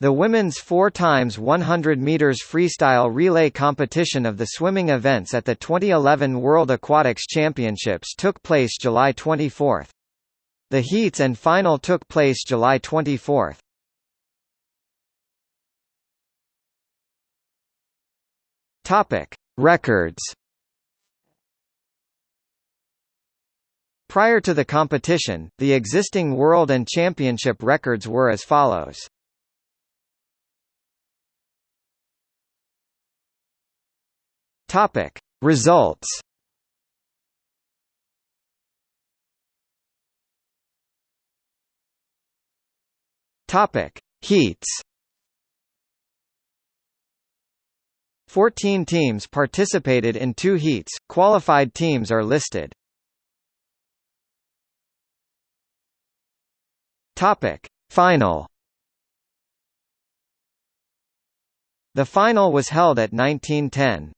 The women's 4 times 100 meters freestyle relay competition of the swimming events at the 2011 World Aquatics Championships took place July 24. The heats and final took place July 24. Topic: Records. Prior to the competition, the existing world and championship records were as follows. Topic: Results. Topic: Heats. 14 teams participated in two heats, qualified teams are listed. Topic. Final The final was held at 1910.